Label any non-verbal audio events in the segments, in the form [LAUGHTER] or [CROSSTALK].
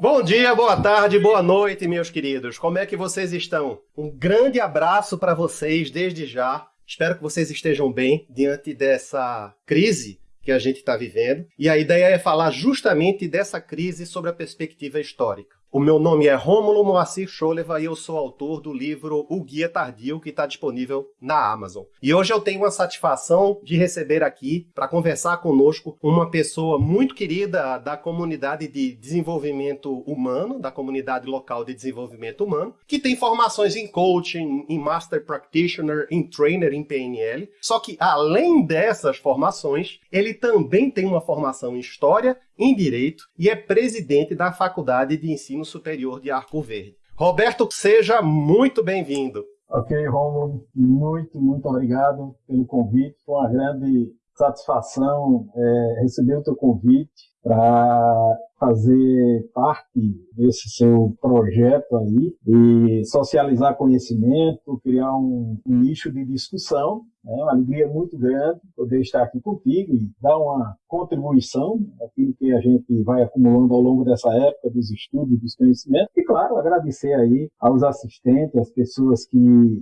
Bom dia, boa tarde, boa noite, meus queridos. Como é que vocês estão? Um grande abraço para vocês desde já. Espero que vocês estejam bem diante dessa crise que a gente está vivendo. E a ideia é falar justamente dessa crise sobre a perspectiva histórica. O meu nome é Rômulo Moacir Choleva e eu sou autor do livro O Guia Tardio, que está disponível na Amazon. E hoje eu tenho a satisfação de receber aqui, para conversar conosco, uma pessoa muito querida da comunidade de desenvolvimento humano, da comunidade local de desenvolvimento humano, que tem formações em coaching, em Master Practitioner, em Trainer em PNL. Só que, além dessas formações, ele também tem uma formação em História em Direito e é presidente da Faculdade de Ensino Superior de Arco Verde. Roberto, seja muito bem-vindo. Ok, Romulo, muito, muito obrigado pelo convite. Foi uma grande satisfação é, receber o teu convite para fazer parte desse seu projeto aí e socializar conhecimento, criar um, um nicho de discussão é uma alegria muito grande poder estar aqui contigo e dar uma contribuição aquilo que a gente vai acumulando ao longo dessa época dos estudos, dos conhecimentos. E, claro, agradecer aí aos assistentes, às pessoas que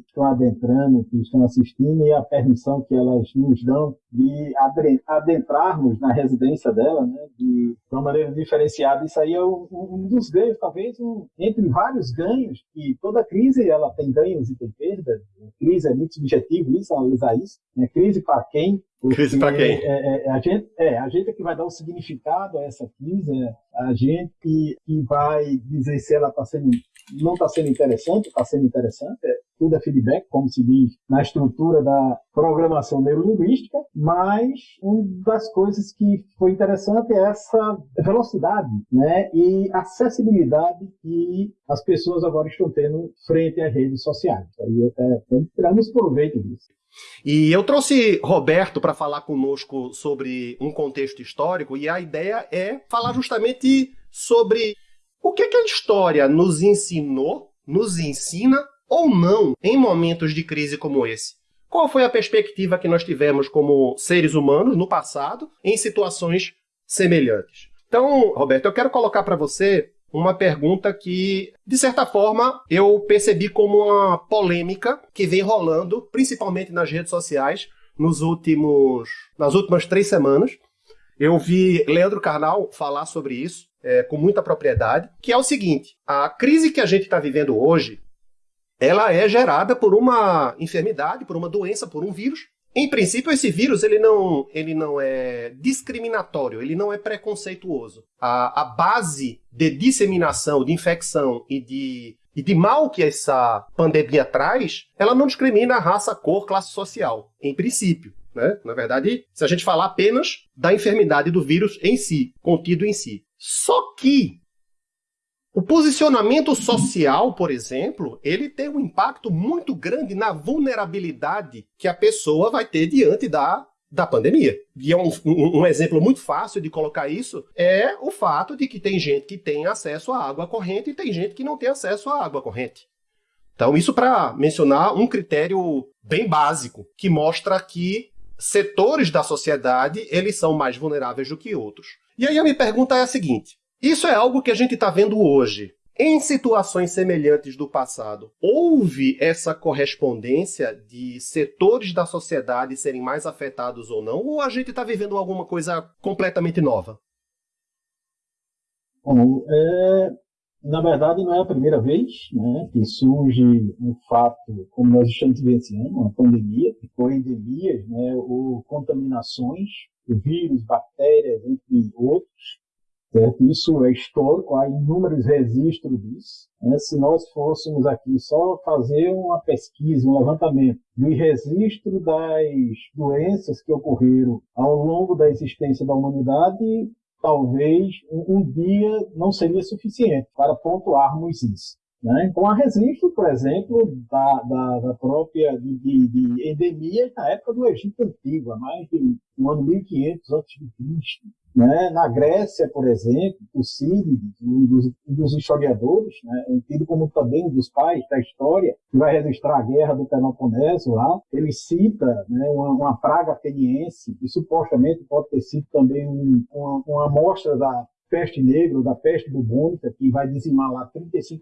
estão adentrando, que estão assistindo e a permissão que elas nos dão de adentrarmos na residência dela, né, de, de uma maneira diferenciada. Isso aí é um, um dos ganhos, talvez, um, entre vários ganhos, que toda crise ela tem ganhos e tem perdas. Crise é muito subjetivo, isso, analisar isso. Né? Crise para quem? Crise para quem? É, é, a, gente, é, a gente é que vai dar o significado a essa crise, é a gente que, que vai dizer se ela está sendo, não está sendo interessante, está sendo interessante, é, tudo é feedback, como se diz na estrutura da programação neurolinguística, mas uma das coisas que foi interessante é essa velocidade né, e acessibilidade que as pessoas agora estão tendo frente às redes sociais. Aí até tiramos proveito disso. E eu trouxe Roberto para falar conosco sobre um contexto histórico, e a ideia é falar justamente sobre o que, que a história nos ensinou, nos ensina ou não em momentos de crise como esse. Qual foi a perspectiva que nós tivemos como seres humanos no passado em situações semelhantes? Então, Roberto, eu quero colocar para você uma pergunta que, de certa forma, eu percebi como uma polêmica que vem rolando, principalmente nas redes sociais, nos últimos, nas últimas três semanas. Eu vi Leandro Carnal falar sobre isso é, com muita propriedade, que é o seguinte: a crise que a gente está vivendo hoje, ela é gerada por uma enfermidade, por uma doença, por um vírus, em princípio, esse vírus ele não, ele não é discriminatório, ele não é preconceituoso. A, a base de disseminação, de infecção e de, e de mal que essa pandemia traz, ela não discrimina raça, cor, classe social, em princípio. Né? Na verdade, se a gente falar apenas da enfermidade do vírus em si, contido em si. Só que o posicionamento social, por exemplo, ele tem um impacto muito grande na vulnerabilidade que a pessoa vai ter diante da, da pandemia. E é um, um, um, exemplo muito fácil de colocar isso é o fato de que tem gente que tem acesso à água corrente e tem gente que não tem acesso à água corrente. Então, isso para mencionar um critério bem básico, que mostra que setores da sociedade eles são mais vulneráveis do que outros. E aí a minha pergunta é a seguinte: isso é algo que a gente está vendo hoje. Em situações semelhantes do passado, houve essa correspondência de setores da sociedade serem mais afetados ou não? Ou a gente está vivendo alguma coisa completamente nova? Bom, é, na verdade, não é a primeira vez né, que surge um fato como nós estamos vivenciando, uma pandemia, ou endemias, né, ou contaminações, vírus, bactérias, entre outros, Certo? Isso é histórico, há inúmeros registros disso. Né? Se nós fôssemos aqui só fazer uma pesquisa, um levantamento do registro das doenças que ocorreram ao longo da existência da humanidade, talvez um, dia não seria suficiente para pontuarmos isso. Né? Então, há registro, por exemplo, da, da, da própria de, de, de endemias na época do Egito Antigo, há mais de um ano 1500 a.C. Né? Na Grécia, por exemplo, Tucídides, um dos, um dos historiadores, né? tido como também um dos pais da história, que vai registrar a guerra do Peloponeso lá, ele cita né, uma, uma praga ateniense, que supostamente pode ter sido também um, uma, uma amostra da peste negra ou da peste bubônica, que vai dizimar lá 35%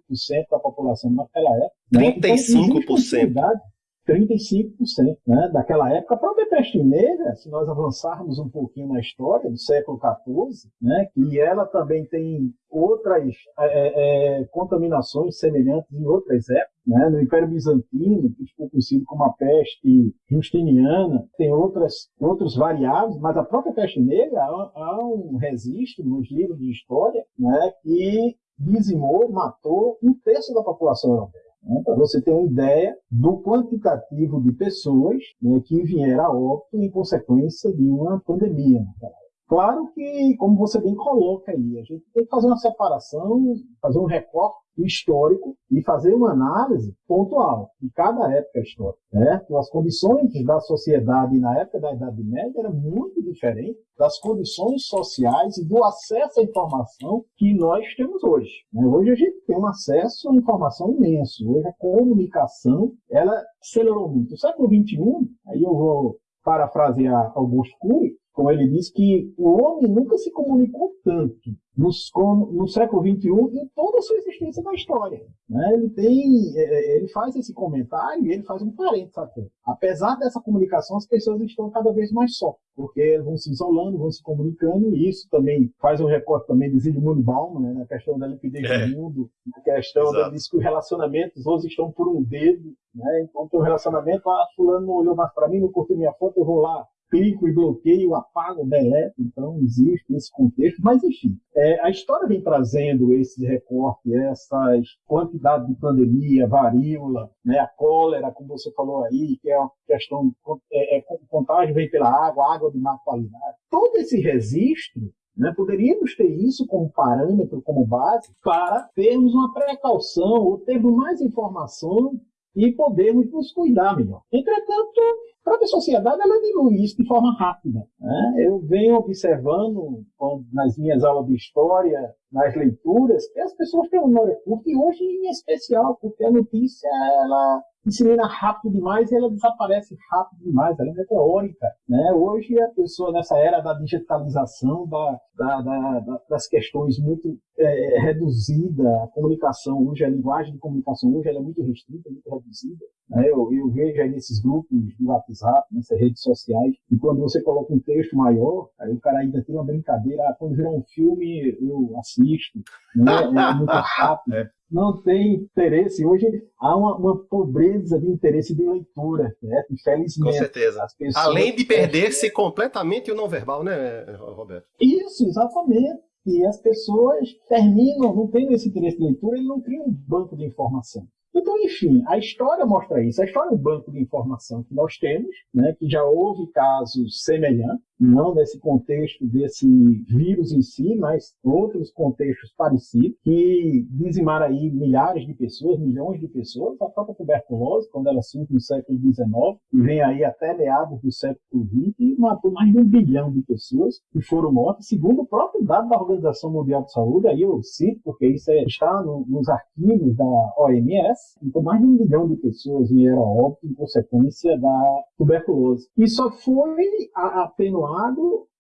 da população naquela época. 35%? Né? Então, 35% né, daquela época. A própria peste negra, se nós avançarmos um pouquinho na história do século XIV, né, que ela também tem outras é, é, contaminações semelhantes em outras épocas, né, no Império Bizantino, que ficou conhecido como a peste justiniana, tem outras, outros variáveis, mas a própria peste negra há, há um registro nos livros de história né, que dizimou, matou um terço da população europeia. Né, para você ter uma ideia do quantitativo de pessoas né, que vieram a óbito em consequência de uma pandemia. Claro que, como você bem coloca aí, a gente tem que fazer uma separação, fazer um recorte histórico e fazer uma análise pontual de cada época histórica. Certo? As condições da sociedade na época da Idade Média eram muito diferentes das condições sociais e do acesso à informação que nós temos hoje. Né? Hoje a gente tem um acesso à informação imenso. Hoje a comunicação ela acelerou muito. No século XXI, aí eu vou parafrasear Augusto Cury, como ele diz, que o homem nunca se comunicou tanto no, no século XXI em toda a sua existência na história. Né? Ele tem, é, é, ele faz esse comentário e ele faz um parênteses até. Apesar dessa comunicação, as pessoas estão cada vez mais só, porque vão se isolando, vão se comunicando, e isso também faz um recorte também de Zygmunt Bauman, né? na questão da liquidez é. do mundo, na questão da, diz que os relacionamentos hoje estão por um dedo, né? então tem um relacionamento, ah, fulano não olhou mais para mim, não curtiu minha foto, eu vou lá, clico e bloqueio, apago, deleto, então existe esse contexto, mas enfim, é, a história vem trazendo esses recortes, essas quantidades de pandemia, varíola, né, a cólera, como você falou aí, que é uma questão, é, é, contagem vem pela água, água de má qualidade. Todo esse registro né? Poderíamos ter isso como parâmetro, como base, para termos uma precaução ou termos mais informação e podermos nos cuidar melhor. Entretanto, própria sociedade ela dilui isso de forma rápida. Né? Eu venho observando nas minhas aulas de história, nas leituras, que as pessoas têm memória curta, e hoje em especial, porque a notícia ela dissemina rápido demais e ela desaparece rápido demais, ela é meteórica. Né? Hoje a pessoa, nessa era da digitalização, da, da, da, das questões muito é, reduzida, a comunicação hoje, a linguagem de comunicação hoje é muito restrita, muito reduzida. Né? Eu, eu, vejo aí nesses grupos do WhatsApp, nessas redes sociais, e quando você coloca um texto maior, aí o cara ainda tem uma brincadeira, ah, quando virar um filme eu assisto, né? é muito [LAUGHS] rápido. É não tem interesse. Hoje há uma, uma, pobreza de interesse de leitura, né? infelizmente. Com certeza. Além de perder-se completamente o não verbal, né, Roberto? Isso, exatamente. E as pessoas terminam, não tendo esse interesse de leitura, ele não cria um banco de informação. Então, enfim, a história mostra isso. A história é um banco de informação que nós temos, né, que já houve casos semelhantes, não nesse contexto desse vírus em si, mas outros contextos parecidos, que dizimaram aí milhares de pessoas, milhões de pessoas, a própria tuberculose, quando ela surge no século XIX, e vem aí até meados do século XX, e matou mais de um bilhão de pessoas que foram mortas, segundo o próprio dado da Organização Mundial de Saúde, aí eu cito, porque isso é, está no, nos arquivos da OMS, então mais de um milhão de pessoas vieram a óbito em consequência da tuberculose. E só foi atenuado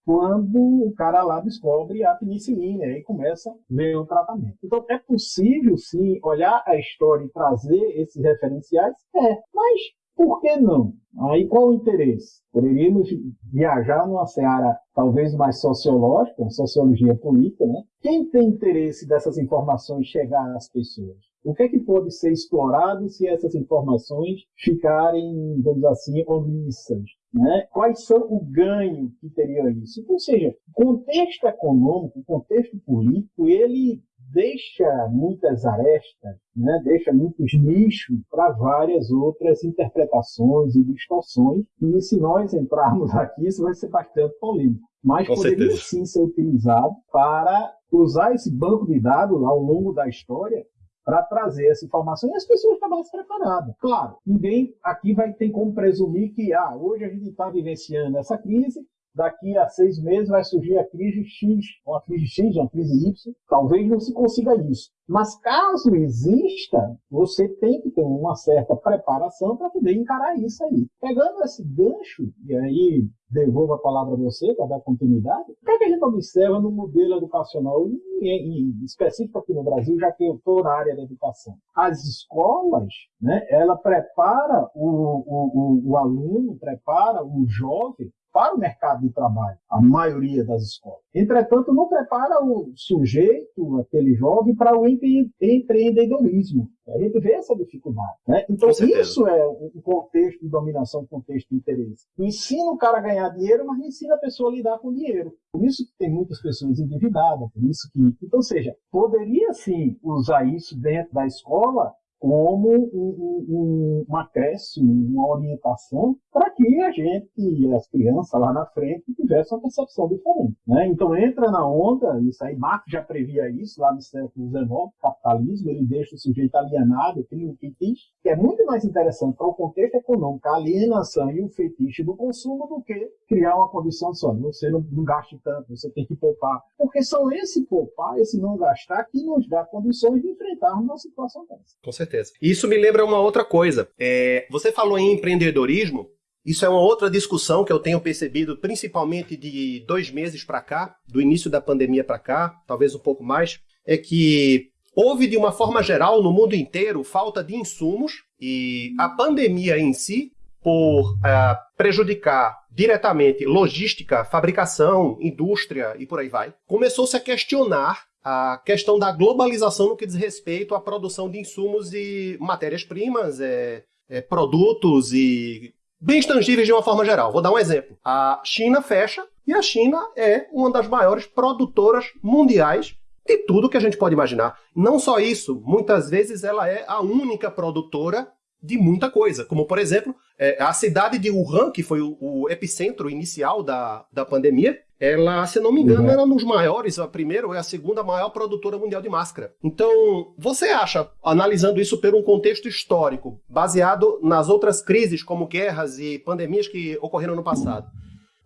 quando o cara lá descobre a penicilina e começa a ver o tratamento. Então é possível sim olhar a história e trazer esses referenciais? É, mas por que não? Aí qual o interesse? Poderíamos viajar numa seara talvez mais sociológica, sociologia política, né? Quem tem interesse dessas informações chegar às pessoas? O que é que pode ser explorado se essas informações ficarem, vamos assim, omissas? Né? Quais são o ganho que teria isso? Ou seja, o contexto econômico, o contexto político, ele deixa muitas arestas, né? deixa muitos nichos para várias outras interpretações e distorções. E se nós entrarmos aqui, isso vai ser bastante polêmico. Mas Com poderia certeza. sim ser utilizado para usar esse banco de dados ao longo da história para trazer essa informação e as pessoas estavam preparadas. Claro, ninguém aqui vai ter como presumir que ah, hoje a gente está vivenciando essa crise, daqui a seis meses vai surgir a crise X, uma crise X, uma crise Y, talvez não se consiga isso. Mas caso exista, você tem que ter uma certa preparação para poder encarar isso aí. Pegando esse gancho, e aí devolvo a palavra a você para dar continuidade, o que, é que a gente observa no modelo educacional, em, específico aqui no Brasil, já que eu estou na área da educação? As escolas, né, ela prepara o, o, o, o aluno, prepara o jovem para o mercado de trabalho, a maioria das escolas. Entretanto, não prepara o sujeito, aquele jovem, para o empreendedorismo. A gente vê essa dificuldade. Né? Então, isso é o contexto de dominação, o contexto de interesse. Ensina o cara a ganhar dinheiro, mas ensina a pessoa a lidar com dinheiro. Por isso que tem muitas pessoas endividadas, por isso que. Então, ou seja, poderia sim usar isso dentro da escola como um, um, um acréscimo, uma orientação para que a gente e as crianças lá na frente tivessem uma percepção diferente. Né? Então entra na onda, isso aí Marx já previa isso lá no século XIX, capitalismo, ele deixa o sujeito alienado, cria um fetiche, que é muito mais interessante para o contexto econômico, a alienação e o fetiche do consumo do que criar uma condição só, você não, não gaste tanto, você tem que poupar. Porque são esse poupar, esse não gastar, que nos dá condições de enfrentarmos uma situação dessa. Com certeza certeza. Isso me lembra uma outra coisa. É, você falou em empreendedorismo. Isso é uma outra discussão que eu tenho percebido, principalmente de dois meses para cá, do início da pandemia para cá, talvez um pouco mais, é que houve de uma forma geral no mundo inteiro falta de insumos e a pandemia em si, por uh, prejudicar diretamente logística, fabricação, indústria e por aí vai, começou-se a questionar a questão da globalização no que diz respeito à produção de insumos e matérias-primas, é, é, produtos e bens tangíveis de uma forma geral. Vou dar um exemplo. A China fecha e a China é uma das maiores produtoras mundiais de tudo que a gente pode imaginar. Não só isso, muitas vezes ela é a única produtora de muita coisa, como por exemplo, é, a cidade de Wuhan, que foi o, o epicentro inicial da, da pandemia, ela, se não me engano, uhum. era um dos maiores, a primeira ou é a segunda maior produtora mundial de máscara. Então, você acha, analisando isso por um contexto histórico, baseado nas outras crises, como guerras e pandemias que ocorreram no passado,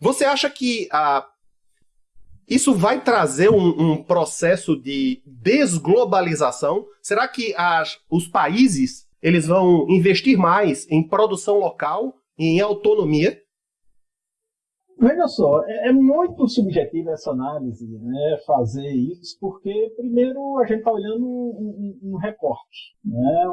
você acha que a, isso vai trazer um, um processo de desglobalização? Será que as, os países eles vão investir mais em produção local e em autonomia? Veja só, é, é muito subjetiva essa análise, né, fazer isso, porque, primeiro, a gente está olhando um, um, um recorte, né,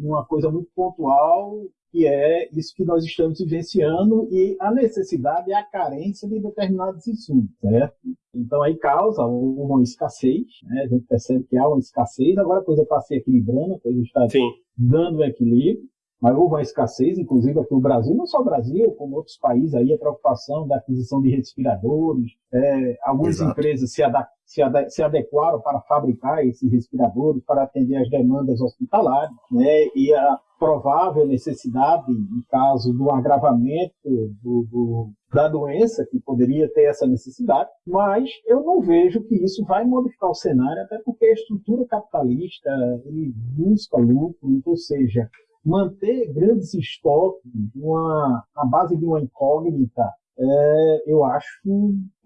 uma coisa muito pontual, que é isso que nós estamos vivenciando e a necessidade e a carência de determinados insumos, certo? Então, aí causa uma escassez, né, a gente percebe que há uma escassez, agora a coisa está se equilibrando, a coisa está Sim. Dando equilíbrio, mas houve uma escassez, inclusive aqui no Brasil, não só o Brasil, como outros países, aí a preocupação da aquisição de respiradores, é, algumas Exato. empresas se, se, se, adequaram para fabricar esses respiradores, para atender as demandas hospitalares, né, e a provável necessidade, em caso do agravamento do, do, da doença, que poderia ter essa necessidade, mas eu não vejo que isso vai modificar o cenário, até porque a estrutura capitalista ele busca lucro, ou seja, manter grandes estoques uma, a base de uma incógnita, é, eu acho,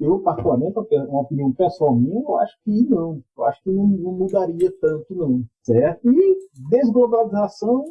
eu particularmente, uma opinião pessoal minha, eu acho que não. Eu acho que não, não mudaria tanto, não. Certo? E desglobalização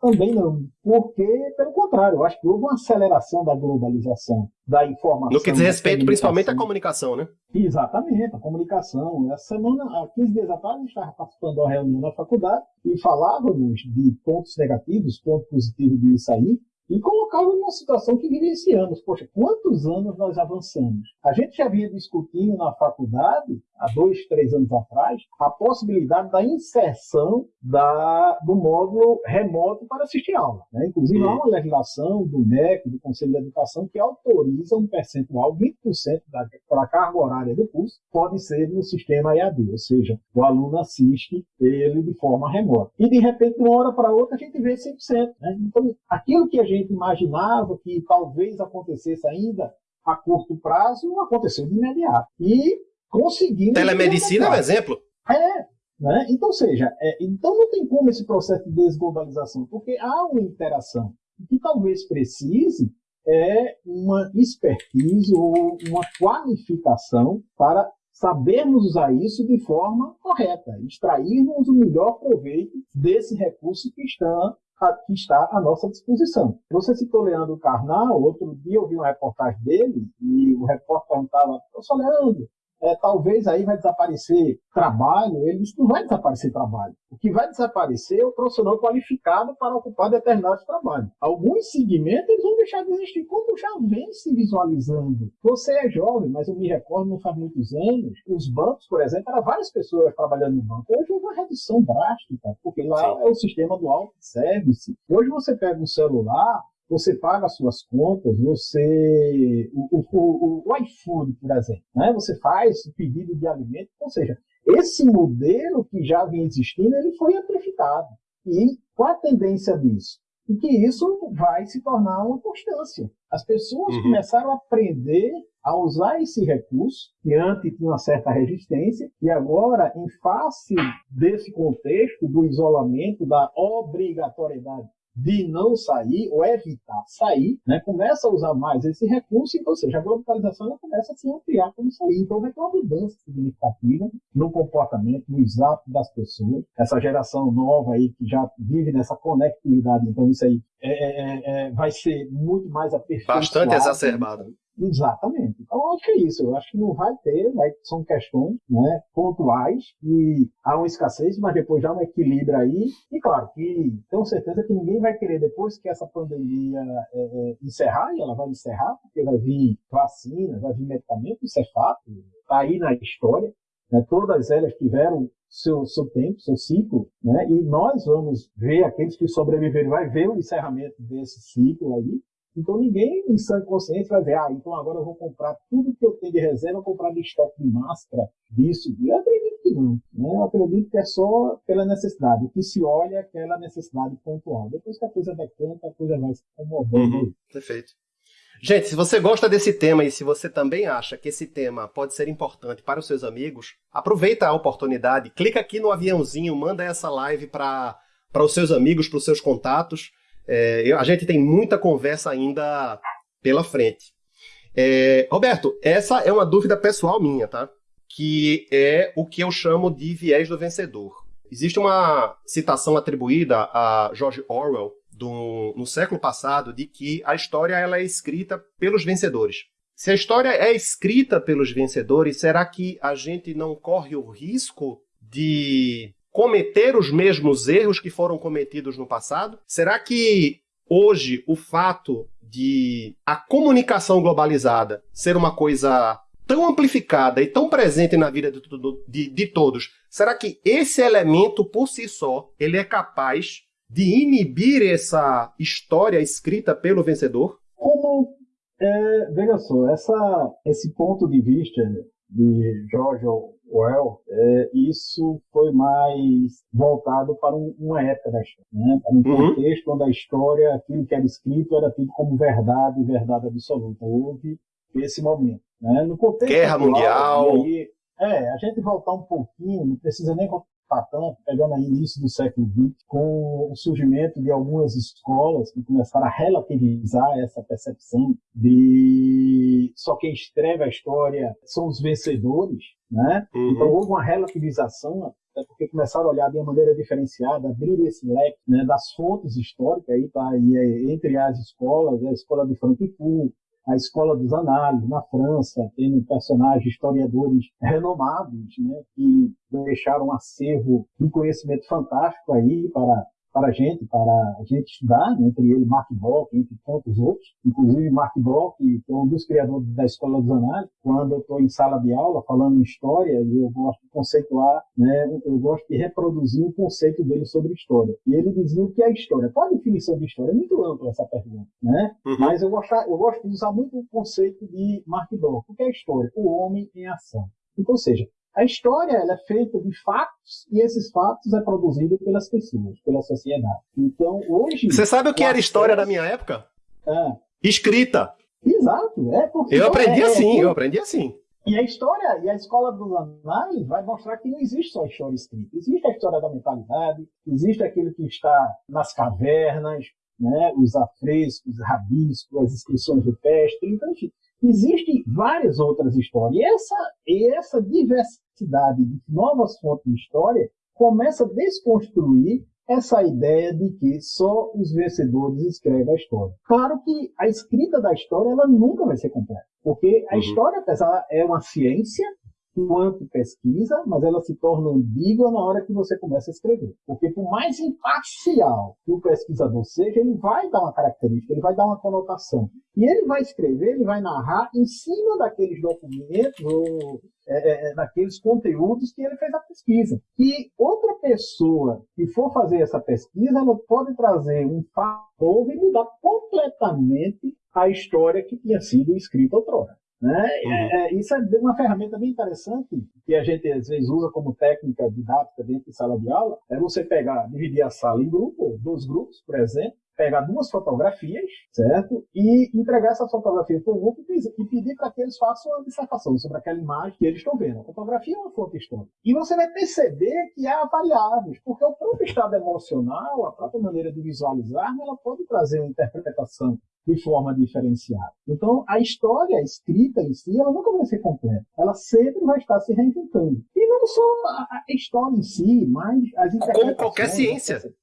também não. Porque, pelo contrário, eu acho que houve uma aceleração da globalização, da informação. No que diz respeito principalmente à comunicação, né? Exatamente, a comunicação. Essa semana, há 15 dias atrás, a gente estava participando de uma reunião na faculdade e falávamos de pontos negativos, pontos positivos disso aí, e colocá-lo numa situação que vivenciamos. Poxa, quantos anos nós avançamos? A gente já vinha discutindo na faculdade, há dois, três anos atrás, a possibilidade da inserção da, do módulo remoto para assistir aula. Né? Inclusive, há uma legislação do MEC, do Conselho de Educação, que autoriza um percentual, 20% da, da carga horária do curso, pode ser no sistema EAD, ou seja, o aluno assiste ele de forma remota. E, de repente, de uma hora para outra, a gente vê 100%. Né? Então, aquilo que a gente imaginava que talvez acontecesse ainda a curto prazo, aconteceu de imediato. E conseguimos. Telemedicina é um exemplo? É. Né? Então, seja, é, então não tem como esse processo de desglobalização, porque há uma interação. O que talvez precise é uma expertise ou uma qualificação para sabermos usar isso de forma correta, extrairmos o melhor proveito desse recurso que está, que está à nossa disposição. Você citou Leandro Carnal, outro dia eu vi uma reportagem dele e o repórter perguntava, professor Leandro, é, talvez aí vai desaparecer trabalho, ele disse não vai desaparecer trabalho. O que vai desaparecer é o profissional qualificado para ocupar determinados trabalhos. Alguns segmentos eles vão deixar de existir, como já vem se visualizando. Você é jovem, mas eu me recordo, não faz muitos anos, os bancos, por exemplo, eram várias pessoas trabalhando no banco. Hoje houve uma redução drástica, porque lá Sim. é o sistema do auto-service. Hoje você pega um celular, você paga as suas contas, você. O, o, o, iFood, por exemplo, né? você faz o pedido de alimento, ou seja, esse modelo que já vinha existindo, ele foi amplificado. E qual a tendência disso? E que isso vai se tornar uma constância. As pessoas uhum. começaram a aprender a usar esse recurso, que antes tinha uma certa resistência, e agora, em face desse contexto do isolamento, da obrigatoriedade de não sair ou evitar sair, né, começa a usar mais esse recurso, ou seja, a globalização começa a se ampliar como sair. Então vai ter uma mudança significativa no comportamento, no hábitos das pessoas. Essa geração nova aí que já vive nessa conectividade, então isso aí é, é, é, é vai ser muito mais aperfeiçoado. Bastante exacerbado. Exatamente. Então, eu acho que é isso. Eu acho que não vai ter, vai, são questões né, pontuais e há uma escassez, mas depois já um equilíbrio aí. E claro que tenho certeza que ninguém vai querer, depois que essa pandemia é, é, encerrar, e ela vai encerrar, porque vai vir vacina, vai vir medicamento, isso é fato, está aí na história. Né, todas elas tiveram seu, seu tempo, seu ciclo, né? E nós vamos ver aqueles que sobreviverem, vai ver o encerramento desse ciclo aí, então ninguém em sã consciência vai ver, ah, então agora eu vou comprar tudo que eu tenho de reserva, comprar de estoque de máscara, disso. Eu acredito que não. Né? Eu acredito que é só pela necessidade. Que se olha é aquela necessidade pontual. Depois que a coisa decanta, a coisa vai se acomodando. Uhum, perfeito. Gente, se você gosta desse tema e se você também acha que esse tema pode ser importante para os seus amigos, aproveita a oportunidade, clica aqui no aviãozinho, manda essa live para os seus amigos, para os seus contatos. É, eu, a gente tem muita conversa ainda pela frente. É, Roberto, essa é uma dúvida pessoal minha, tá? Que é o que eu chamo de viés do vencedor. Existe uma citação atribuída a George Orwell do, no século passado de que a história ela é escrita pelos vencedores. Se a história é escrita pelos vencedores, será que a gente não corre o risco de cometer os mesmos erros que foram cometidos no passado? Será que hoje o fato de a comunicação globalizada ser uma coisa tão amplificada e tão presente na vida de, de, de, todos, será que esse elemento por si só ele é capaz de inibir essa história escrita pelo vencedor? Como é, veja só, essa, esse ponto de vista de George Orwell, é, isso foi mais voltado para um, uma época da história, né? para um uhum. contexto onde a história, aquilo que era escrito, era tido como verdade, verdade absoluta. Houve esse momento. Né? No contexto Guerra atual, Mundial. Aí, é, a gente voltar um pouquinho, não precisa nem tanto, pegando aí início do século XX, com o surgimento de algumas escolas que começaram a relativizar essa percepção de só quem escreve a história são os vencedores, né? Uhum. Então houve uma relativização até porque começaram a olhar de uma maneira diferenciada, abrir esse leque né, das fontes históricas, aí tá aí, é, entre as escolas, a escola de Frankfurt, a Escola dos Análises, na França, tendo personagens, historiadores renomados, né, que deixaram um acervo de conhecimento fantástico aí para para a gente, para a gente estudar, né, entre ele Mark Bloch, entre tantos outros, inclusive Mark Bloch, que é um dos criadores da Escola dos Análises, quando eu estou em sala de aula falando em história, e eu gosto de conceituar, né, eu gosto de reproduzir o conceito dele sobre história. E ele dizia o que é história. Qual a definição de história? É muito ampla essa pergunta, né? Uhum. Mas eu gosto, eu gosto de usar muito o conceito de Mark Bloch. O que é história? O homem em ação. Então, ou seja, a história é feita de fatos e esses fatos é produzido pelas pessoas, pela sociedade. Então, hoje. Você sabe o que era história da minha época? É. Escrita. Exato. É eu aprendi é, é assim, é, eu aprendi assim. E a história, e a escola dos anais vai mostrar que não existe só a história escrita. Existe a história da mentalidade, existe aquilo que está nas cavernas, né, os afrescos, os rabiscos, as inscrições rupestres, então, enfim, existem várias outras histórias. E essa, e essa diversidade de novas fontes de história começa a desconstruir essa ideia de que só os vencedores escrevem a história. Claro que a escrita da história ela nunca vai ser completa, porque a uhum. história, apesar é uma ciência, enquanto pesquisa, mas ela se torna ambígua na hora que você começa a escrever. Porque por mais imparcial que o pesquisador seja, ele vai dar uma característica, ele vai dar uma conotação. E ele vai escrever, ele vai narrar em cima daqueles documentos ou é, é, é daqueles conteúdos que ele fez a pesquisa. E outra pessoa que for fazer essa pesquisa, ela pode trazer um fator e mudar completamente a história que tinha sido escrita outrora. Né? Uhum. É, é, isso é uma ferramenta bem interessante que a gente às vezes usa como técnica didática dentro de sala de aula. É você pegar, dividir a sala em grupo, dois grupos, por exemplo, pegar duas fotografias, certo? E entregar essa fotografia para o grupo e pedir para que eles façam uma dissertação sobre aquela imagem que eles estão vendo. A fotografia é uma fonte histórica. E você vai perceber que há variáveis, porque o próprio estado emocional, a própria maneira de visualizar, ela pode trazer uma interpretação de forma diferenciada. Então, a história escrita em si, ela nunca vai ser completa. Ela sempre vai estar se reinventando. E não só a, história em si, mas as interpretações... Como qualquer ciência.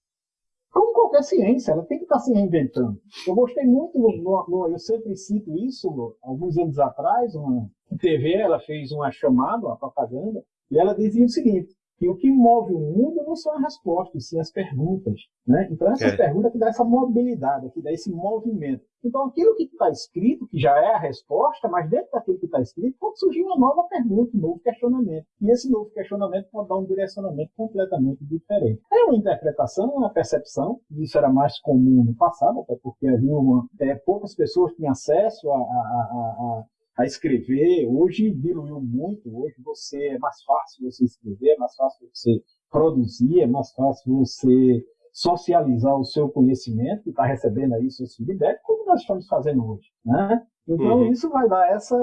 Como qualquer ciência, ela tem que estar se reinventando. Eu gostei muito, no, no, eu sempre cito isso, alguns anos atrás, uma TV, ela fez uma chamada, uma propaganda, e ela dizia o seguinte, que o que move o mundo não são as respostas, sim as perguntas. Né? Então, essa é. pergunta que dá essa mobilidade, que dá esse movimento. Então, aquilo que está escrito, que já é a resposta, mas dentro daquilo que está escrito, pode surgir uma nova pergunta, um novo questionamento. E esse novo questionamento pode dar um direcionamento completamente diferente. É uma interpretação, uma percepção, isso era mais comum no passado, até porque havia uma, é, poucas pessoas tinham acesso a, a, a, a escrever. Hoje diluiu muito. Hoje você é mais fácil você escrever, é mais fácil você produzir, é mais fácil você socializar o seu conhecimento, está recebendo aí seus feedback, como nós estamos fazendo hoje. Né? Então uhum. isso vai dar essa,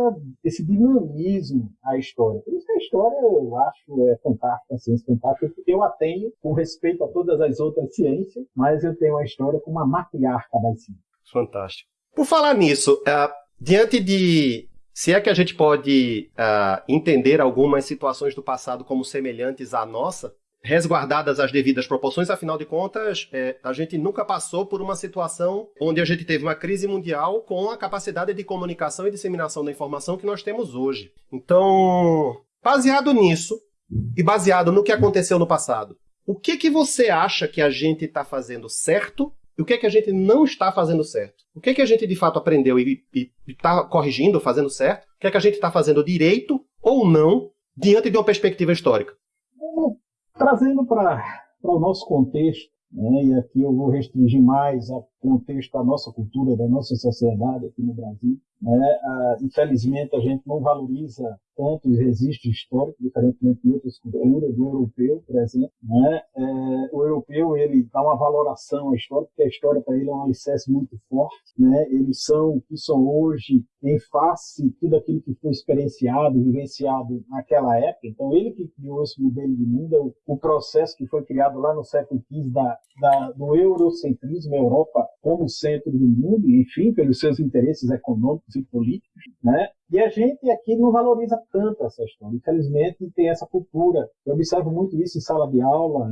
esse dinamismo à história. Por isso que a história eu acho é fantástica, a ciência é fantástica, porque eu a tenho com respeito a todas as outras ciências, mas eu tenho a história como uma matriarca das ciências. Fantástico. Por falar nisso, uh, diante de se é que a gente pode uh, entender algumas situações do passado como semelhantes à nossa, resguardadas as devidas proporções, afinal de contas, é, a gente nunca passou por uma situação onde a gente teve uma crise mundial com a capacidade de comunicação e disseminação da informação que nós temos hoje. Então, baseado nisso e baseado no que aconteceu no passado, o que que você acha que a gente está fazendo certo e o que é que a gente não está fazendo certo? O que é que a gente de fato aprendeu e está corrigindo, fazendo certo? O que é que a gente está fazendo direito ou não diante de uma perspectiva histórica? Trazendo para o nosso contexto, né, e aqui eu vou restringir mais ao contexto da nossa cultura, da nossa sociedade aqui no Brasil, né, ah, infelizmente a gente não valoriza tanto os registros históricos, diferentemente de outras culturas, do europeu, por exemplo. Né? É, o europeu ele dá uma valoração à história, porque a história para ele é um alicerce muito forte. Né? Eles são o que são hoje em face tudo aquilo que foi experienciado, vivenciado naquela época. Então, ele que criou esse modelo de mundo, é o, processo que foi criado lá no século XV da, da, do eurocentrismo, Europa como centro do mundo, enfim, pelos seus interesses econômicos e políticos. Né? E a gente aqui não valoriza tanto essa história. Infelizmente, tem essa cultura. Eu observo muito isso em sala de aula,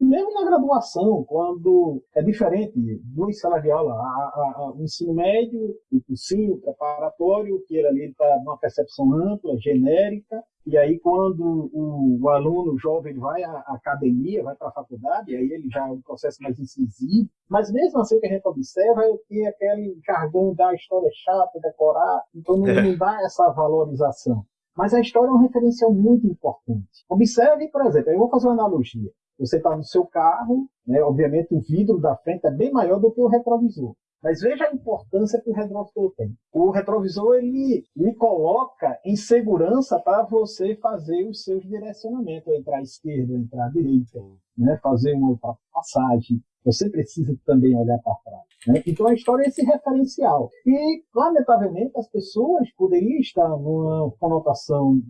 mesmo na graduação, quando é diferente do sala de aula. A, o ensino médio, o cursinho, preparatório, que ele está numa percepção ampla, genérica, e aí, quando o, o aluno jovem vai à academia, vai para a faculdade, aí ele já é um processo mais incisivo. Mas mesmo assim, o que a gente observa é que aquele jargão da história chata, decorar, então não, é. não dá essa valorização. Mas a história é um referencial muito importante. Observe, por exemplo, eu vou fazer uma analogia. Você está no seu carro, né, obviamente o vidro da frente é bem maior do que o retrovisor. Mas veja a importância que o retrovisor tem. O retrovisor ele lhe coloca em segurança para você fazer os seus direcionamentos, entrar à esquerda, entrar à direita, né? fazer uma ultrapassagem. Você precisa também olhar para trás. Né? Então a história é esse referencial. E, lamentavelmente, as pessoas poderiam estar numa conotação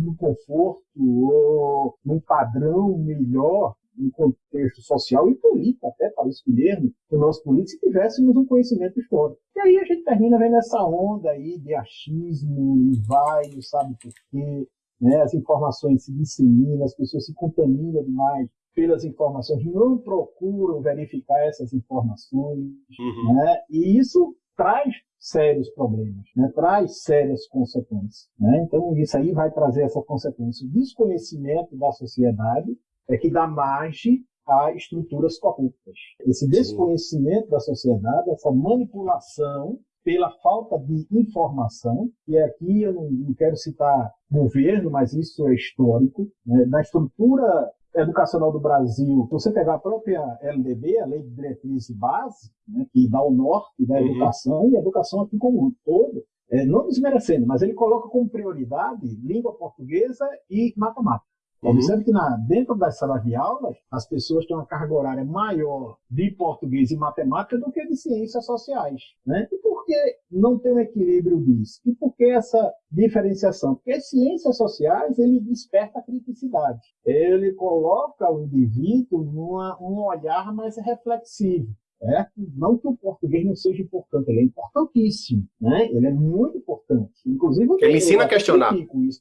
no conforto ou num padrão melhor um contexto social e político até para escolhermos o nosso político se tivéssemos um conhecimento histórico. E aí a gente termina vendo essa onda aí de achismo e vai, não sabe por quê, né? as informações se disseminam, as pessoas se contaminam demais pelas informações, não procuram verificar essas informações, uhum. né? e isso traz sérios problemas, né? traz sérias consequências. Né? Então, isso aí vai trazer essa consequência. O desconhecimento da sociedade é que dá margem a estruturas corruptas. Esse desconhecimento Sim. da sociedade, essa manipulação pela falta de informação, e aqui eu não, não quero citar governo, mas isso é histórico, né? na estrutura educacional do Brasil, se você pegar a própria LDB, a Lei de Diretriz e Base, né, que dá o norte da uhum. educação, e a educação aqui como um todo, é, não desmerecendo, mas ele coloca como prioridade língua portuguesa e matemática. Uhum. Observe que na, dentro das salas de aulas, as pessoas têm uma carga horária maior de português e matemática do que de ciências sociais. Né? E por que não tem um equilíbrio disso? E por que essa diferenciação? Porque as ciências sociais, ele desperta a criticidade. Ele coloca o indivíduo num um olhar mais reflexivo. Certo? Não que o português não seja importante, ele é importantíssimo, né? Ele é muito importante. Inclusive, ele ensina a questionar.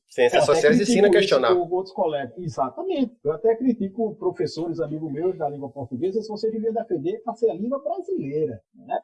Ciências sociais ensina a questionar. Outros colegas. Exatamente. Eu até critico professores, amigos meus da língua portuguesa, se você devia defender para ser a língua brasileira. Né?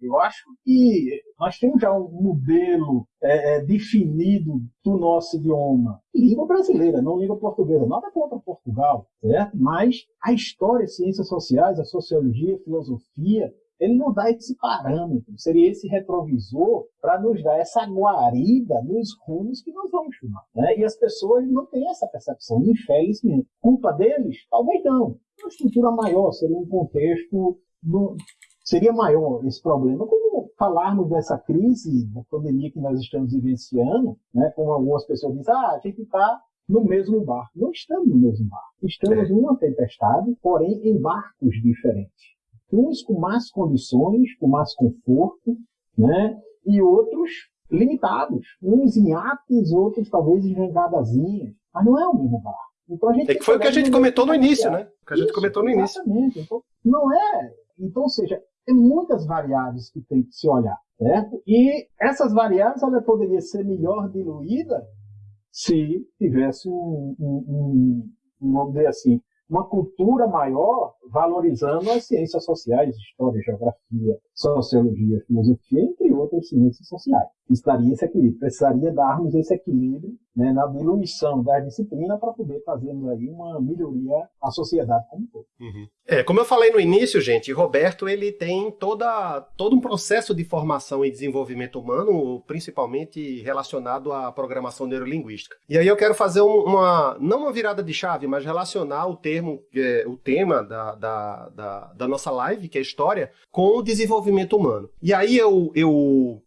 Eu acho que nós temos já um modelo é, é, definido do nosso idioma. Língua brasileira, não língua portuguesa. Nada contra Portugal, certo? Mas a história, as ciências sociais, a sociologia, a filosofia, ele não dá esse parâmetro, seria esse retrovisor para nos dar essa guarida nos rumos que nós vamos tomar. Né? E as pessoas não têm essa percepção, infelizmente. Culpa deles? Talvez não. Uma estrutura maior, seria um contexto do, seria maior esse problema. Como falarmos dessa crise, da pandemia que nós estamos vivenciando, né, como algumas pessoas dizem, ah, a gente está no mesmo barco. Não estamos no mesmo barco. Estamos é. numa tempestade, porém em barcos diferentes. Uns com mais condições, com mais conforto, né, e outros limitados. Uns em atos, outros talvez em jangadazinhas. Mas não é o mesmo barco. Então, a gente é que foi o que a gente comentou no início, né? O que a gente Isso, comentou no início. Exatamente. Então, não é então, ou seja, tem muitas variáveis que tem que se olhar, certo? E essas variáveis ela poderia ser melhor diluída se tivesse um, um, um, vamos dizer assim, uma cultura maior valorizando as ciências sociais, história, geografia, sociologia, filosofia, entre outras ciências sociais. Estaria esse equilíbrio. Precisaria darmos esse equilíbrio né, na diluição da disciplina para poder fazermos aí uma melhoria à sociedade como um todo. Uhum. É, como eu falei no início, gente, Roberto ele tem toda, todo um processo de formação e desenvolvimento humano, principalmente relacionado à programação neurolinguística. E aí eu quero fazer uma, não uma virada de chave, mas relacionar o termo, é, o tema da, da, da, da nossa live, que é história, com o desenvolvimento humano. E aí eu, eu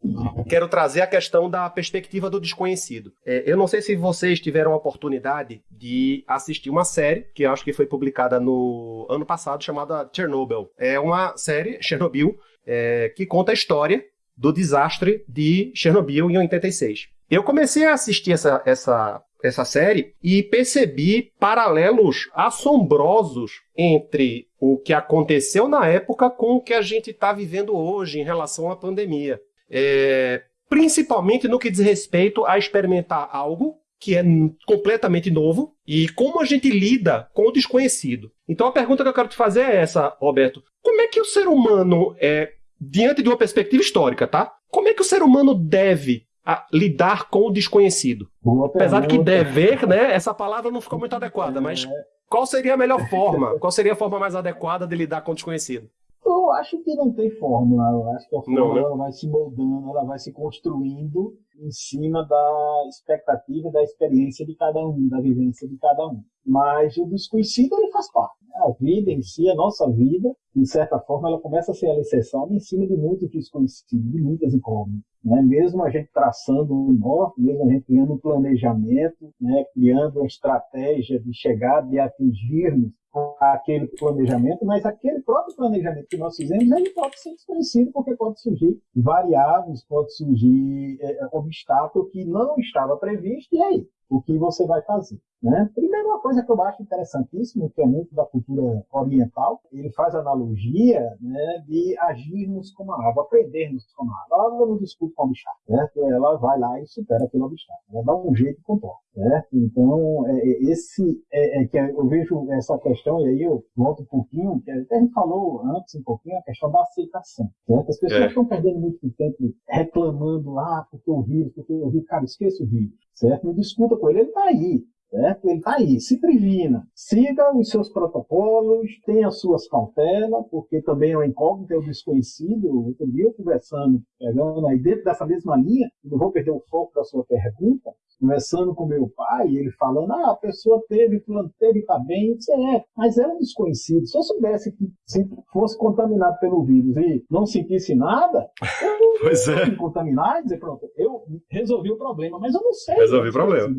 quero trazer a questão da perspectiva do desconhecido. É, eu não sei se vocês tiveram a oportunidade de assistir uma série, que eu acho que foi publicada no ano passado, chamada Chernobyl. É uma série, Chernobyl, é, que conta a história do desastre de Chernobyl em 86. Eu comecei a assistir essa, essa, essa série e percebi paralelos assombrosos entre o que aconteceu na época com o que a gente está vivendo hoje em relação à pandemia. É, principalmente no que diz respeito a experimentar algo que é completamente novo e como a gente lida com o desconhecido. Então a pergunta que eu quero te fazer é essa, Roberto. Como é que o ser humano, é, diante de uma perspectiva histórica, tá? Como é que o ser humano deve lidar com o desconhecido? Apesar de que dever, né? Essa palavra não ficou muito adequada, mas qual seria a melhor forma? Qual seria a forma mais adequada de lidar com o desconhecido? Eu acho que não tem fórmula. Eu acho que a fórmula não, né? vai se moldando, ela vai se construindo em cima da expectativa, da experiência de cada um, da vivência de cada um. Mas o desconhecido ele faz parte. Né? A vida em si, a nossa vida, de certa forma, ela começa a ser alicerçada em cima de muitos desconhecidos, de muitas incógnitas. Né? Mesmo a gente traçando o norte, mesmo a gente criando um planejamento, né? criando uma estratégia de chegar, de atingirmos aquele planejamento, mas aquele próprio planejamento que nós fizemos, ele pode ser desconhecido, porque pode surgir variáveis, pode surgir é, obstáculo que não estava previsto, e aí? O que você vai fazer? Né? Primeiro, uma coisa que eu acho interessantíssimo, que é muito da cultura oriental, ele faz analogia né, de agirmos como a água, aprendermos como a água. A água não discute com o obstáculo, certo? ela vai lá e supera aquele obstáculo, ela dá um jeito e comporta. Certo? Então, é, é, esse é, é, que eu vejo essa questão, e aí eu volto um pouquinho, que até a gente falou antes um pouquinho, a questão da aceitação. Certo? As pessoas é. estão perdendo muito tempo reclamando, ah, porque o vírus, porque o vírus, cara, esqueça o vírus, certo? Não discuta com ele, ele está aí. Certo? Ele está aí, se previna, siga os seus protocolos, tenha as suas cautelas, porque também é um incógnito, é o um desconhecido. Outro dia eu conversando, pegando aí dentro dessa mesma linha, não vou perder o foco da sua pergunta, conversando com meu pai, ele falando, ah, a pessoa teve, teve, está bem, isso é, mas é um desconhecido. Se eu soubesse que se fosse contaminado pelo vírus e não sentisse nada, eu não [LAUGHS] pois é. contaminar e dizer, pronto, eu resolvi o problema, mas eu não sei. Resolvi o problema.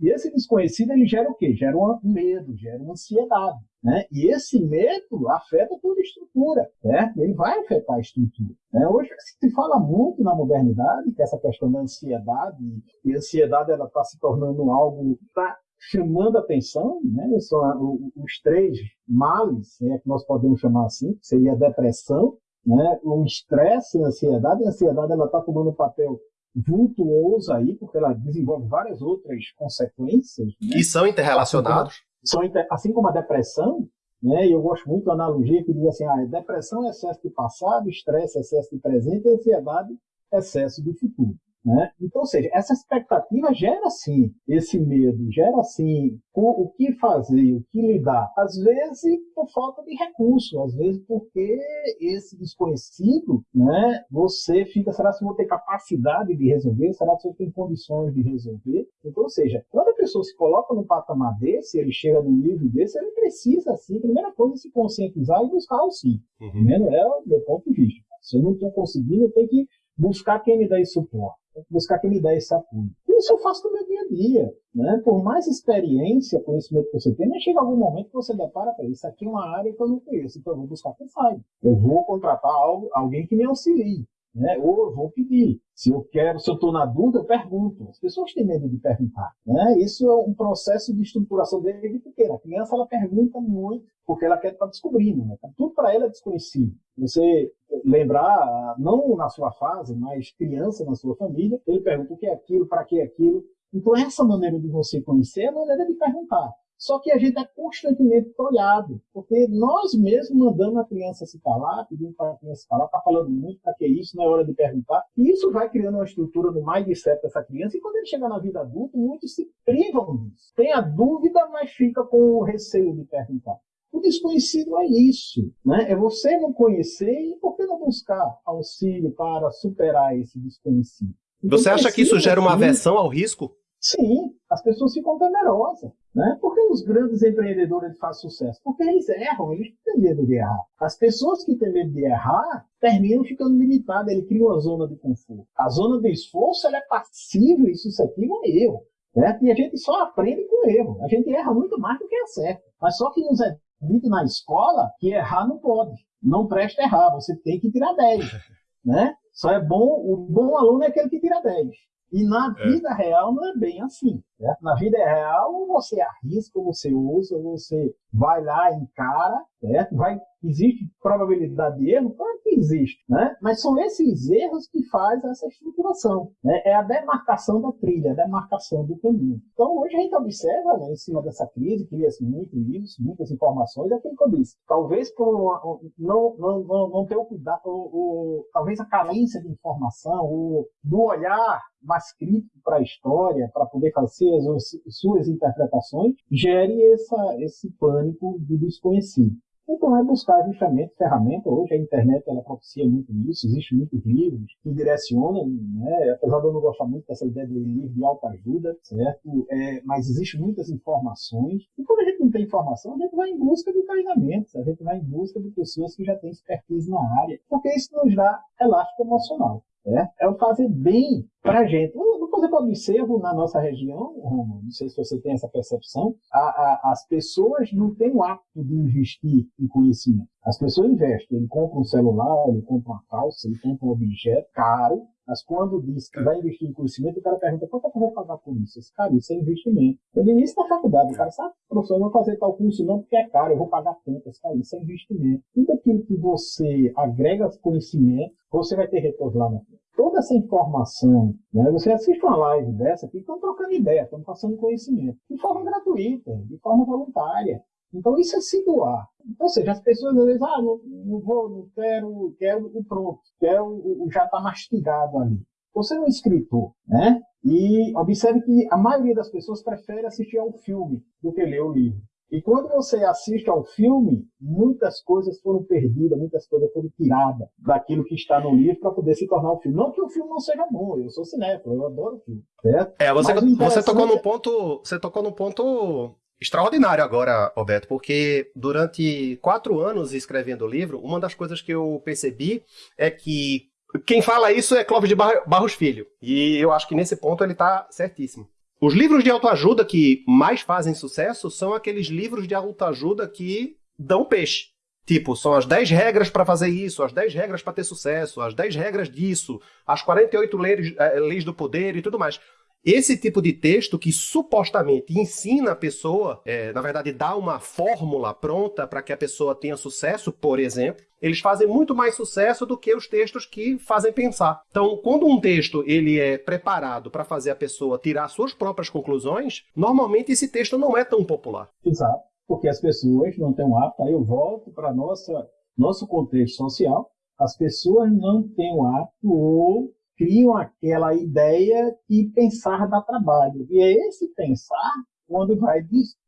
E esse desconhecido ele gera o quê? Gera um medo, gera uma ansiedade. Né? E esse medo afeta toda a estrutura, certo? ele vai afetar a estrutura. Né? Hoje se fala muito na modernidade que essa questão da ansiedade, e a ansiedade está se tornando algo está chamando atenção, né? São os três males, né, que nós podemos chamar assim, que seria a depressão, né? o estresse a ansiedade. A ansiedade está tomando papel vultuoso aí, porque ela desenvolve várias outras consequências. Né? E são interrelacionados. Assim como, são, assim como a depressão, né? e eu gosto muito da analogia que diz assim, ah, depressão é excesso de passado, estresse é excesso de presente e ansiedade é excesso de futuro. Né? Então, ou seja, essa expectativa gera sim esse medo, gera sim o, o, que fazer, o que lidar. Às vezes por falta de recurso, às vezes porque esse desconhecido, né, você fica, será que eu vou ter capacidade de resolver? Será que eu tenho condições de resolver? Então, ou seja, quando a pessoa se coloca num patamar desse, ele chega num nível desse, ele precisa, assim, primeira coisa, se conscientizar e buscar auxílio. Uhum. Primeiro é o meu ponto de vista. Se eu não estou conseguindo, eu tenho que buscar quem me dá esse suporte buscar quem me dá esse apoio. Isso eu faço no meu dia a dia. Né? Por mais experiência, conhecimento que você tem, mas chega algum momento que você depara para isso aqui é uma área que eu não conheço, então eu vou buscar quem sabe. Eu vou contratar algo, alguém que me auxilie. Né? Ou eu vou pedir. Se eu quero, se eu estou na dúvida, eu pergunto. As pessoas têm medo de perguntar. Né? Isso é um processo de estruturação desde pequena. A criança ela pergunta muito porque ela quer estar descobrindo. Né? Tudo para ela é desconhecido. Você lembrar, não na sua fase, mas criança na sua família, ele pergunta o que é aquilo, para que é aquilo. Então, essa maneira de você conhecer é a maneira de perguntar. Só que a gente é constantemente olhado, porque nós mesmos mandamos a criança se calar, pedindo para a criança se calar, está falando muito, para que isso, não é hora de perguntar. E isso vai criando uma estrutura no mindset dessa criança, e quando ele chega na vida adulta, muitos se privam disso. Tem a dúvida, mas fica com o receio de perguntar. O desconhecido é isso, né? É você não conhecer e por que não buscar auxílio para superar esse desconhecido? Você acha que isso gera uma aversão ao risco? Sim, as pessoas ficam temerosas. Né? Por que os grandes empreendedores fazem sucesso? Porque eles erram, eles têm medo de errar. As pessoas que têm medo de errar terminam ficando limitadas, ele cria uma zona de conforto. A zona de esforço ela é passível e suscetível a erro. Né? E a gente só aprende com erro. A gente erra muito mais do que acerta. Mas só que nos é dito na escola que errar não pode. Não presta errar, você tem que tirar 10. [LAUGHS] Né? Só é bom, o bom aluno é aquele que tira 10. E na é. vida real não é bem assim. Né? Na vida real, você arrisca, você usa, você vai lá, encara, certo? Vai, existe probabilidade de erro? Claro que existe, né? Mas são esses erros que fazem essa estruturação. Né? É a demarcação da trilha, a demarcação do caminho. Então, hoje a gente observa, né, em cima dessa crise, cria-se muitos livros, muitas informações, é aquilo que eu disse. Talvez por uma, não, não, não, não ter o cuidado, o, o, talvez a carência de informação, o, do olhar mais crítico para a história, para poder fazer as suas interpretações, gere essa, esse pânico do desconhecido. Então é buscar justamente ferramenta. Hoje a internet ela propicia muito isso, existem muitos livros que direcionam, né? apesar de eu não gostar muito dessa ideia de livro de autoajuda, certo? É, mas existem muitas informações. E quando a gente não tem informação, a gente vai em busca de treinamentos, a gente vai em busca de pessoas que já têm expertise na área, porque isso nos dá elástico emocional. Né? É o fazer bem para a gente. Coisa que eu observo na nossa região, não sei se você tem essa percepção, a, a, as pessoas não têm o hábito de investir em conhecimento. As pessoas investem, ele compra um celular, ele compra uma calça, ele compra um objeto caro, Mas quando diz que é. vai investir em conhecimento, o cara pergunta, quanto é que eu vou pagar por isso? Esse cara, isso é investimento. No início da faculdade, o cara sabe, professor, eu não vou fazer tal curso não porque é caro, eu vou pagar tanto. Esse cara, isso é investimento. Tudo aquilo que você agrega conhecimento, você vai ter retorno lá na frente toda essa informação, né? você assiste uma live dessa, que estão trocando ideia, estão passando conhecimento, de forma gratuita, de forma voluntária. Então isso é se doar. Ou seja, as pessoas às vezes, ah, não, não vou, não quero, quero o pronto, quero o, já está mastigado ali. Você é um escritor, né? E observe que a maioria das pessoas prefere assistir ao filme do que ler o livro. E quando você assiste ao filme, muitas coisas foram perdidas, muitas coisas foram tiradas daquilo que está no livro para poder se tornar o um filme. Não que o filme não seja bom, eu sou cinéfilo, eu adoro o filme. Certo? É, você, você tocou no ponto, você tocou no ponto extraordinário agora, Roberto, porque durante quatro anos escrevendo o livro, uma das coisas que eu percebi é que quem fala isso é Clóvis de Barros Filho. E eu acho que nesse ponto ele está certíssimo. Os livros de autoajuda que mais fazem sucesso são aqueles livros de autoajuda que dão peixe. Tipo, são as 10 regras para fazer isso, as 10 regras para ter sucesso, as 10 regras disso, as 48 leis, eh, leis do poder e tudo mais. Esse tipo de texto que supostamente ensina a pessoa, é, na verdade, dá uma fórmula pronta para que a pessoa tenha sucesso, por exemplo, eles fazem muito mais sucesso do que os textos que fazem pensar. Então, quando um texto ele é preparado para fazer a pessoa tirar suas próprias conclusões, normalmente esse texto não é tão popular. Exato, porque as pessoas não têm um hábito. Aí eu volto para nossa nosso contexto social. As pessoas não têm um hábito ou criam aquela ideia que pensar dá trabalho. E é esse pensar quando vai,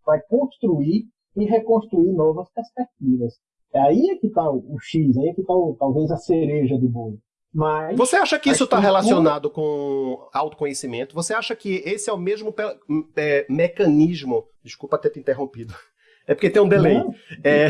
vai construir e reconstruir novas perspectivas. É aí é que está o X, aí é que está talvez a cereja do bolo. Mas, Você acha que isso está relacionado com autoconhecimento? Você acha que esse é o mesmo é, mecanismo? Desculpa ter te interrompido. É porque tem um delay. É,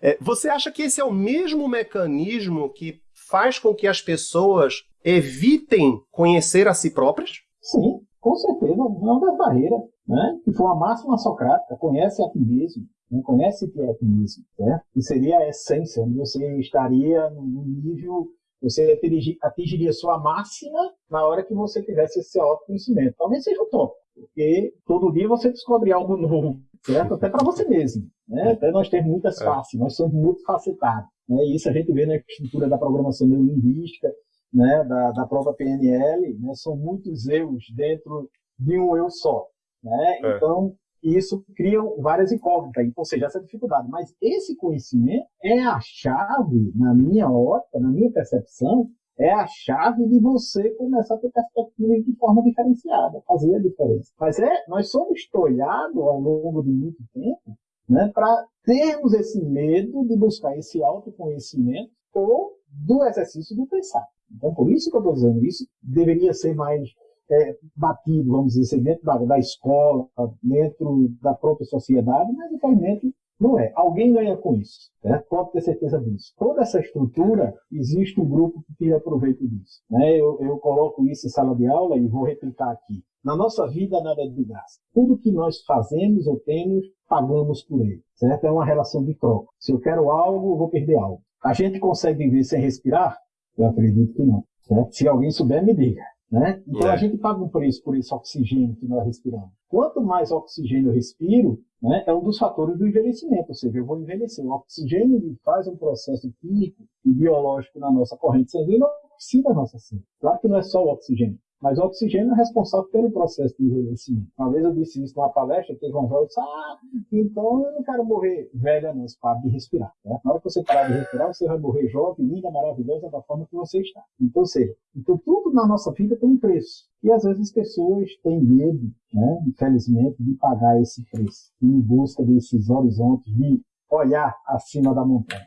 é, você acha que esse é o mesmo mecanismo que faz com que as pessoas evitem conhecer a si próprias? Sim, com certeza. Uma das barreiras, né? que foi a máxima socrática, conhece a ti mesmo. Não conhece que é a ti mesmo. Certo? Que seria a essência, onde você estaria no nível, você atingiria sua máxima na hora que você tivesse esse autoconhecimento. Talvez seja o top, porque todo dia você descobre algo novo, certo? Até para você mesmo. Né? Até nós temos muitas é. faces, nós somos muito facetados. Né? E isso a gente vê na estrutura da programação neurolinguística, né, da, da própria PNL, né, são muitos eus dentro de um eu só. Né? É. Então, isso cria várias incógnitas, ou seja, essa dificuldade. Mas esse conhecimento é a chave, na minha ótica, na minha percepção, é a chave de você começar a ter perspectivas de forma diferenciada, fazer a diferença. Mas é, nós somos tolhados ao longo de muito tempo né, para termos esse medo de buscar esse autoconhecimento ou do exercício do pensar. Então, por isso que eu estou dizendo isso, deveria ser mais é, batido, vamos dizer assim, dentro da, da, escola, dentro da própria sociedade, mas infelizmente não é. Alguém ganha com isso, né? pode ter certeza disso. Toda essa estrutura, existe um grupo que tira proveito disso. Né? Eu, eu coloco isso em sala de aula e vou replicar aqui. Na nossa vida, nada é de graça. Tudo que nós fazemos ou temos, pagamos por ele. Certo? É uma relação de troca. Se eu quero algo, eu vou perder algo. A gente consegue viver sem respirar? Eu acredito que não. Certo? Se alguém souber, me diga. Né? Então é. a gente paga um preço por esse oxigênio que nós respiramos. Quanto mais oxigênio eu respiro, né, é um dos fatores do envelhecimento, ou seja, eu vou envelhecer. O oxigênio faz um processo químico e biológico na nossa corrente sanguínea, oxida a nossa célula. Claro que não é só o oxigênio, mas o oxigênio é responsável pelo processo de envelhecimento. Uma vez eu disse isso numa palestra, teve um jovem disse, ah, então eu não quero morrer velha, não, para de respirar. Né? Na hora que você parar de respirar, você vai morrer jovem, linda, maravilhosa, da forma que você está. Então, seja, então tudo na nossa vida tem um preço. E às vezes as pessoas têm medo, né, infelizmente, de pagar esse preço, em busca desses horizontes, de olhar acima da montanha.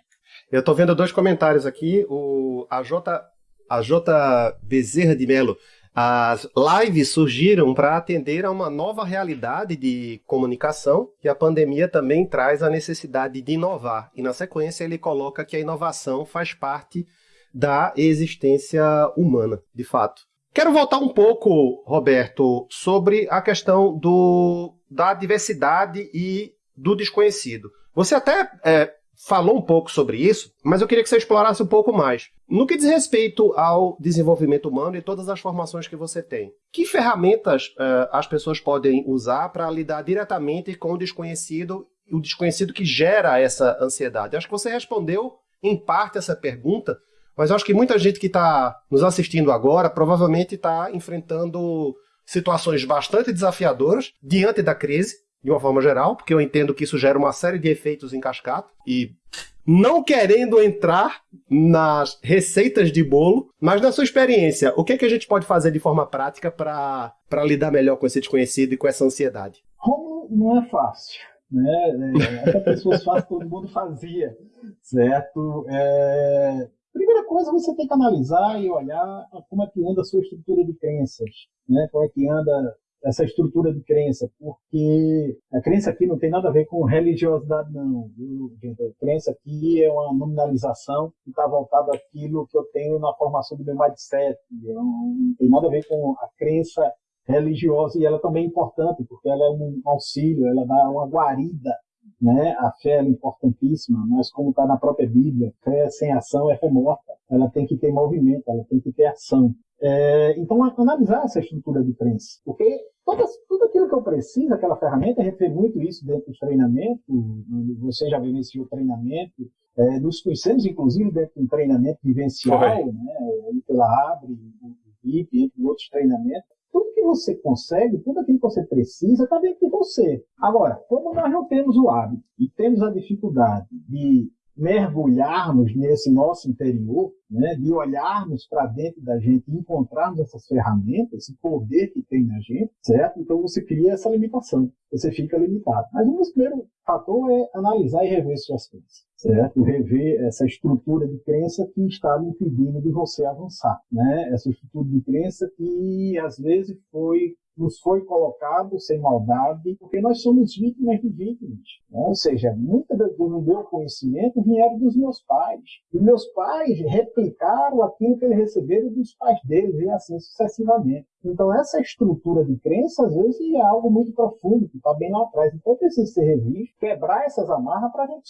Eu estou vendo dois comentários aqui. O, a J. A J. Bezerra de Melo as lives surgiram para atender a uma nova realidade de comunicação e a pandemia também traz a necessidade de inovar. E na sequência ele coloca que a inovação faz parte da existência humana, de fato. Quero voltar um pouco, Roberto, sobre a questão do, da diversidade e do desconhecido. Você até é, falou um pouco sobre isso, mas eu queria que você explorasse um pouco mais. No que diz respeito ao desenvolvimento humano e todas as formações que você tem, que ferramentas uh, as pessoas podem usar para lidar diretamente com o desconhecido, o desconhecido que gera essa ansiedade? Acho que você respondeu em parte essa pergunta, mas acho que muita gente que está nos assistindo agora provavelmente está enfrentando situações bastante desafiadoras diante da crise de uma forma geral, porque eu entendo que isso gera uma série de efeitos em cascata e não querendo entrar nas receitas de bolo, mas na sua experiência, o que, é que a gente pode fazer de forma prática para lidar melhor com esse desconhecido e com essa ansiedade? Como não é fácil, né? É, essa pessoas faz, todo mundo fazia, certo? É... Primeira coisa, você tem que analisar e olhar como é que anda a sua estrutura de crenças, né? Como é que anda essa estrutura de crença, porque a crença aqui não tem nada a ver com religiosidade, não. A crença aqui é uma nominalização que está voltada àquilo que eu tenho na formação do meu mindset. Não tem nada a ver com a crença religiosa e ela também é importante, porque ela é um auxílio, ela dá uma guarida né? A fé é importantíssima, mas como está na própria Bíblia, fé sem ação é fé morta. Ela tem que ter movimento, ela tem que ter ação. É, então, analisar essa estrutura de crença, porque Todas, tudo aquilo que eu preciso, aquela ferramenta, a gente vê muito isso dentro dos treinamentos, você já vivenciou treinamento, é, nos conhecemos, inclusive, dentro de um treinamento vivencial, né, pela Abre, o VIP, entre outros treinamentos. Tudo que você consegue, tudo aquilo que você precisa, está dentro de você. Agora, como nós não temos o hábito e temos a dificuldade de mergulharmos nesse nosso interior, né, de olharmos para dentro da gente encontrarmos essas ferramentas, esse poder que tem na gente, certo? Então você cria essa limitação, você fica limitado. Mas o primeiro fator é analisar e rever suas crenças, certo? Rever essa estrutura de crença que está impedindo de você avançar, né? Essa estrutura de crença que às vezes foi nos foi colocado sem maldade, porque nós somos vítimas de vítimas. Né? Ou seja, muita do meu conhecimento vieram dos meus pais. E meus pais replicaram aquilo que eles receberam dos pais deles, e assim sucessivamente. Então, essa estrutura de crença, às vezes, é algo muito profundo, que está bem lá atrás. Então, precisa ser revisto, quebrar essas amarras para a gente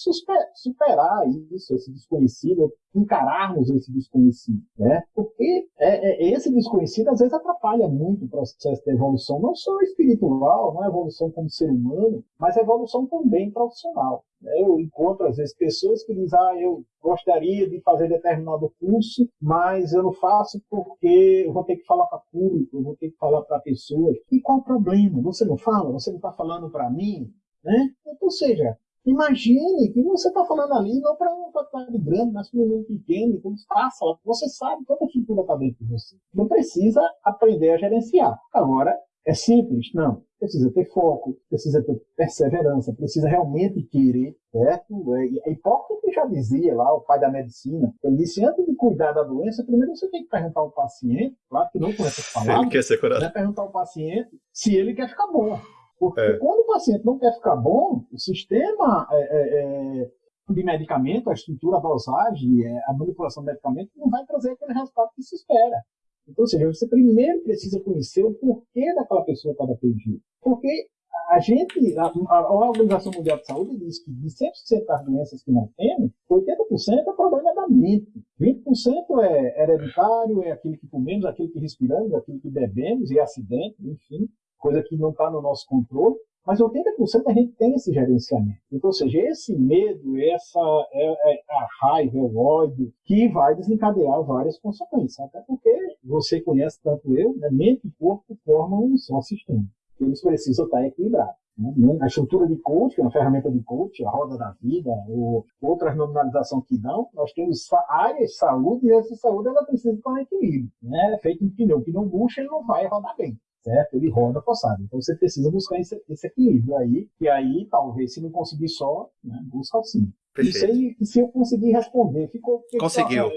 superar isso, esse desconhecido, encararmos esse desconhecido. Né? Porque é, é, esse desconhecido, às vezes, atrapalha muito o processo de evolução, não só espiritual, não é evolução como ser humano, mas evolução também profissional. Eu encontro, às vezes, pessoas que dizem, ah, eu gostaria de fazer determinado curso, mas eu não faço porque eu vou ter que falar para público, eu vou ter que falar para pessoas. E qual o problema? Você não fala? Você não está falando para mim? Né? Então, ou seja, imagine que você está falando ali não para um faculdade grande, mas para um menino pequeno, então faça, você sabe toda a estrutura está dentro de você. Não precisa aprender a gerenciar. Agora, é simples? Não. Precisa ter foco, precisa ter perseverança, precisa realmente querer, certo? É, Hipócrates já dizia lá, o pai da medicina, ele disse, antes de cuidar da doença, primeiro você tem que perguntar ao paciente, claro que não com essas palavras, [LAUGHS] ele quer ser curado. Né, perguntar ao paciente se ele quer ficar bom. Porque é. quando o paciente não quer ficar bom, o sistema é, é, é de medicamento, a estrutura, a dosagem, é, a manipulação do medicamento não vai trazer aquele resultado que se espera. Então, ou seja, você primeiro precisa conhecer o porquê daquela pessoa estar daquele. Porque a gente, a, a, Organização Mundial de Saúde diz que de 100% das doenças que nós temos, 80% é problema da mente. 20% é hereditário, é aquilo que comemos, aquilo que respiramos, aquilo que bebemos, e acidente, enfim, coisa que não está no nosso controle. Mas 80% a gente tem esse gerenciamento. Então, ou seja, esse medo, essa é, é a raiva, é o ódio, que vai desencadear várias consequências. Até porque você conhece tanto eu, né, mente e corpo formam um só sistema. Eles precisam estar equilibrados. Né? A estrutura de coach, que é uma ferramenta de coach, a roda da vida, ou outras nominalizações que não, nós temos áreas de saúde e essa saúde ela precisa estar em equilíbrio. Né? Feito um pneu, o pneu murcha, ele não vai rodar bem certo? Ele roda forçado. Então você precisa buscar esse, esse equilíbrio aí, e aí talvez se não conseguir só, né, busca auxílio. Perfeito. Isso aí, se eu conseguir responder, ficou. Conseguiu.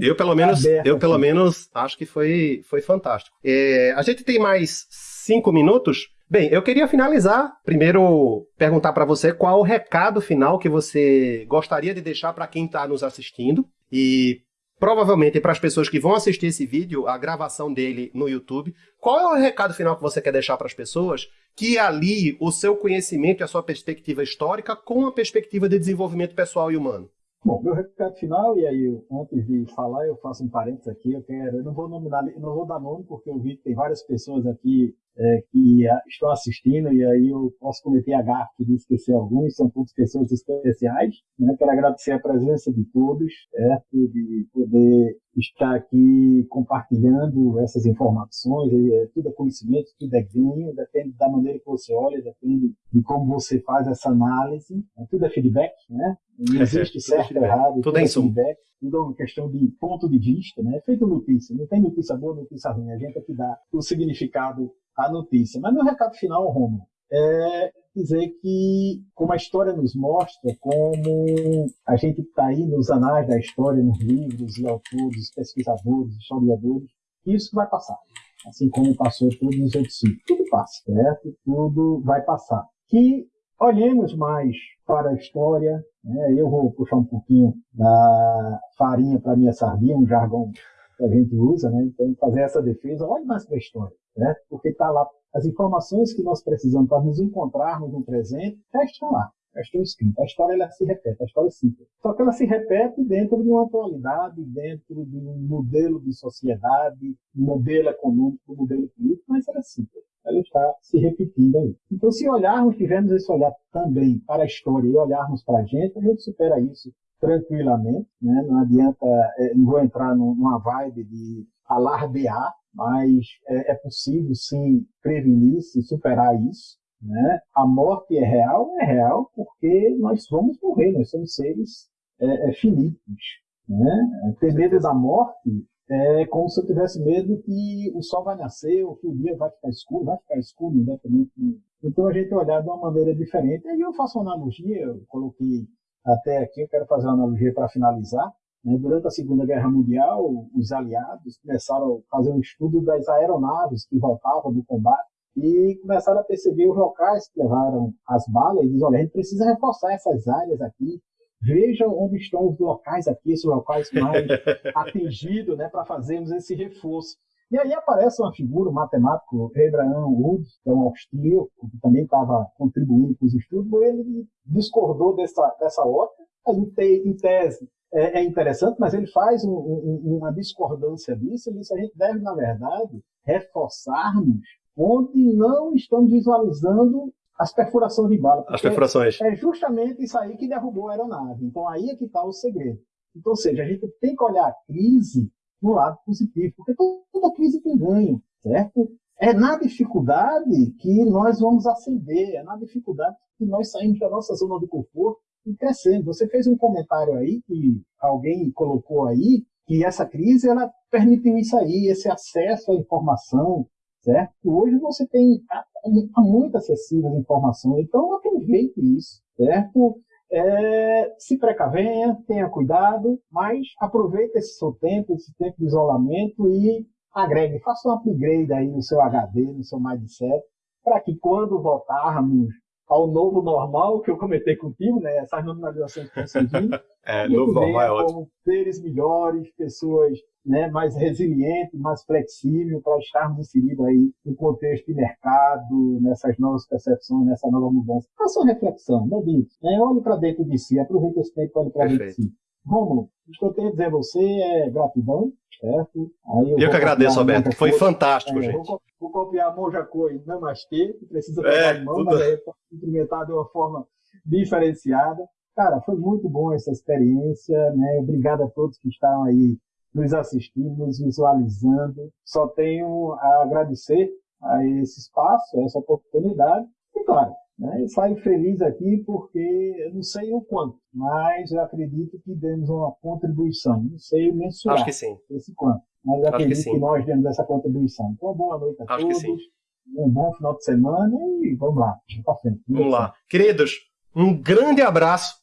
Eu pelo menos, eu pelo menos acho que foi, foi fantástico. É, a gente tem mais cinco minutos. Bem, eu queria finalizar. Primeiro, perguntar para você qual o recado final que você gostaria de deixar para quem está nos assistindo. E provavelmente para as pessoas que vão assistir esse vídeo, a gravação dele no YouTube, qual é o recado final que você quer deixar para as pessoas que alie o seu conhecimento e a sua perspectiva histórica com a perspectiva de desenvolvimento pessoal e humano. Bom, meu recado final, e aí antes de falar, eu faço um parênteses aqui, eu quero, eu não vou nominar, não vou dar nome, porque eu vi que tem várias pessoas aqui é, que estão assistindo, e aí eu posso cometer a gafe de esquecer alguns, são todas pessoas especiais. Né? Quero agradecer a presença de todos, certo? de poder estar aqui compartilhando essas informações, é, tudo é conhecimento, tudo é ganho, depende da maneira que você olha, depende de como você faz essa análise, né? tudo é feedback, né? não existe certo ou errado, tudo, tudo é feedback, tudo é uma questão de ponto de vista, né? feito notícia, não tem notícia boa, notícia ruim, a gente é que dá o significado à notícia. Mas meu recado final, Romulo, é dizer que, como a história nos mostra, como a gente está aí nos anais da história, nos livros e autores, pesquisadores, historiadores, isso vai passar. Assim como passou todos os outros ciclos. Tudo passa, certo? Tudo vai passar. Que olhemos mais para a história. Né? Eu vou puxar um pouquinho da farinha para minha sardinha, um jargão que a gente usa, né? Então, fazer essa defesa, olhe mais para a história, né? Porque está lá as informações que nós precisamos para nos encontrarmos no presente já estão lá, já estão escritas. A história ela se repete, a história é simples. Só que ela se repete dentro de uma atualidade, dentro de um modelo de sociedade, um modelo econômico, um modelo político, mas ela é simples. Ela está se repetindo aí. Então, se olharmos, tivermos esse olhar também para a história e olharmos para a gente, a gente supera isso tranquilamente. Né? Não adianta, é, não vou entrar numa vibe de alardear, mas é, é possível sim prevenir-se, superar isso. Né? A morte é real, é real porque nós vamos morrer, nós somos seres é, é, finitos. Né? Ter medo da morte é como se eu tivesse medo que o sol vai nascer ou que o dia vai ficar escuro, vai ficar escuro independente. Então a gente olhar de uma maneira diferente. Aí eu faço uma analogia, eu coloquei até aqui, eu quero fazer uma analogia para finalizar. Né? Durante a Segunda Guerra Mundial, os aliados começaram a fazer um estudo das aeronaves que voltavam do combate e começaram a perceber os locais que levaram as balas e diz, olha, a gente precisa reforçar essas áreas aqui, veja onde estão os locais aqui, esses locais mais [LAUGHS] atingidos, né, para fazermos esse reforço. E aí aparece uma figura, um matemático, Abraham Wood, que é um austríaco, que também estava contribuindo com os estudos, ele discordou dessa, dessa ótica, em tese é, é interessante, mas ele faz um, um, uma discordância disso. Diz que a gente deve, na verdade, reforçarmos onde não estamos visualizando as perfurações de bala. As perfurações. É justamente isso aí que derrubou a aeronave. Então aí é que está o segredo. Então, ou seja, a gente tem que olhar a crise no lado positivo, porque toda crise tem ganho, certo? É na dificuldade que nós vamos ascender, é na dificuldade que nós saímos da nossa zona de conforto e crescendo. Você fez um comentário aí que alguém colocou aí que essa crise ela permitiu isso aí, esse acesso à informação, certo? Hoje você tem muito acessível a informação, então aproveite isso, certo? É, se precavenha, tenha cuidado, mas aproveite esse seu tempo, esse tempo de isolamento e agregue, faça um upgrade aí no seu HD, no seu mindset, para que quando voltarmos ao novo normal que eu comentei contigo, né? Essas nominalizações que estão surgindo. [LAUGHS] é, novo normal é ótimo. Como seres melhores, pessoas né, mais resilientes, mais flexíveis, para estarmos inseridos aí no contexto de mercado, nessas novas percepções, nessa nova mudança. Faça uma reflexão, não diga. Né? Olhe para dentro de si, aproveite esse tempo para olhar para dentro de si. Romulo, o que eu tenho a dizer a você é gratidão, certo? Aí eu, eu que agradeço, Alberto. Foi fantástico, é, gente. Vou, vou copiar Monjacô e Namastê, que precisa pegar é, em mão, tudo... mas aí cumprimentar de uma forma diferenciada. Cara, foi muito bom essa experiência, né? Obrigado a todos que estão aí nos assistindo, nos visualizando. Só tenho a agradecer a esse espaço, a essa oportunidade. E claro, né? saio feliz aqui porque eu não sei o quanto, mas eu acredito que demos uma contribuição. Não sei mensurar Acho que sim. esse quanto, mas eu acredito que, que, nós demos essa contribuição. Então, boa noite a Acho todos. Um bom final de semana e vamos lá, vamos frente. Vamos lá. Queridos, um grande abraço,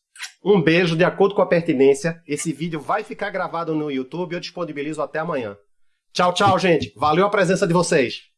um beijo de acordo com a pertinência. Esse vídeo vai ficar gravado no YouTube, eu disponibilizo até amanhã. Tchau, tchau, gente. Valeu a presença de vocês.